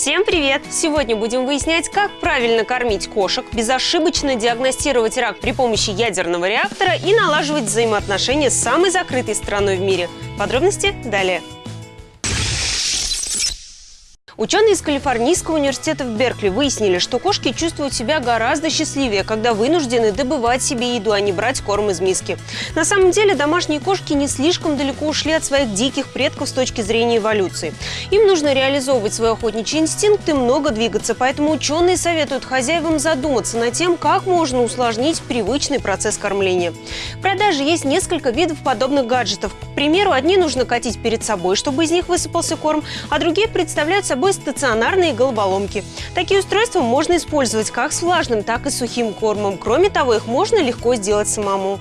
Всем привет! Сегодня будем выяснять, как правильно кормить кошек, безошибочно диагностировать рак при помощи ядерного реактора и налаживать взаимоотношения с самой закрытой страной в мире. Подробности далее. Ученые из Калифорнийского университета в Беркли выяснили, что кошки чувствуют себя гораздо счастливее, когда вынуждены добывать себе еду, а не брать корм из миски. На самом деле домашние кошки не слишком далеко ушли от своих диких предков с точки зрения эволюции. Им нужно реализовывать свой охотничий инстинкт и много двигаться, поэтому ученые советуют хозяевам задуматься над тем, как можно усложнить привычный процесс кормления. В продаже есть несколько видов подобных гаджетов. К примеру, одни нужно катить перед собой, чтобы из них высыпался корм, а другие представляют собой собой стационарные головоломки. Такие устройства можно использовать как с влажным, так и сухим кормом. Кроме того, их можно легко сделать самому.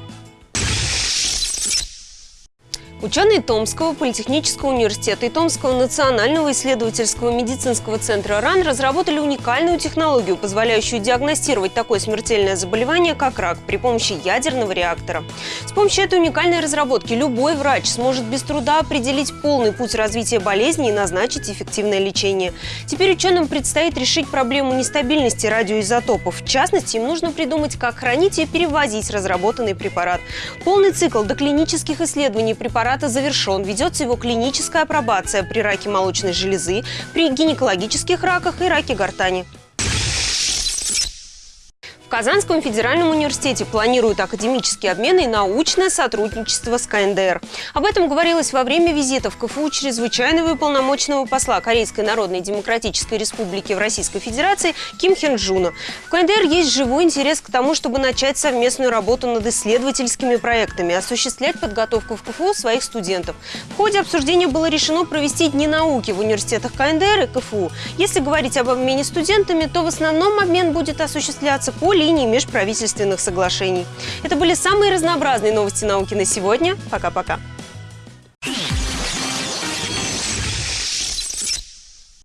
Ученые Томского политехнического университета и Томского национального исследовательского медицинского центра РАН разработали уникальную технологию, позволяющую диагностировать такое смертельное заболевание, как рак, при помощи ядерного реактора. С помощью этой уникальной разработки любой врач сможет без труда определить полный путь развития болезни и назначить эффективное лечение. Теперь ученым предстоит решить проблему нестабильности радиоизотопов. В частности, им нужно придумать, как хранить и перевозить разработанный препарат. Полный цикл доклинических исследований препарата препарата завершен. Ведется его клиническая апробация при раке молочной железы, при гинекологических раках и раке гортани. В Казанском федеральном университете планируют академические обмены и научное сотрудничество с КНДР. Об этом говорилось во время визита в КФУ чрезвычайного и полномочного посла Корейской Народной Демократической Республики в Российской Федерации Ким Хен Джуна. В КНДР есть живой интерес к тому, чтобы начать совместную работу над исследовательскими проектами, осуществлять подготовку в КФУ своих студентов. В ходе обсуждения было решено провести дни науки в университетах КНДР и КФУ. Если говорить об обмене студентами, то в основном обмен будет осуществляться по линии межправительственных соглашений. Это были самые разнообразные новости науки на сегодня. Пока-пока.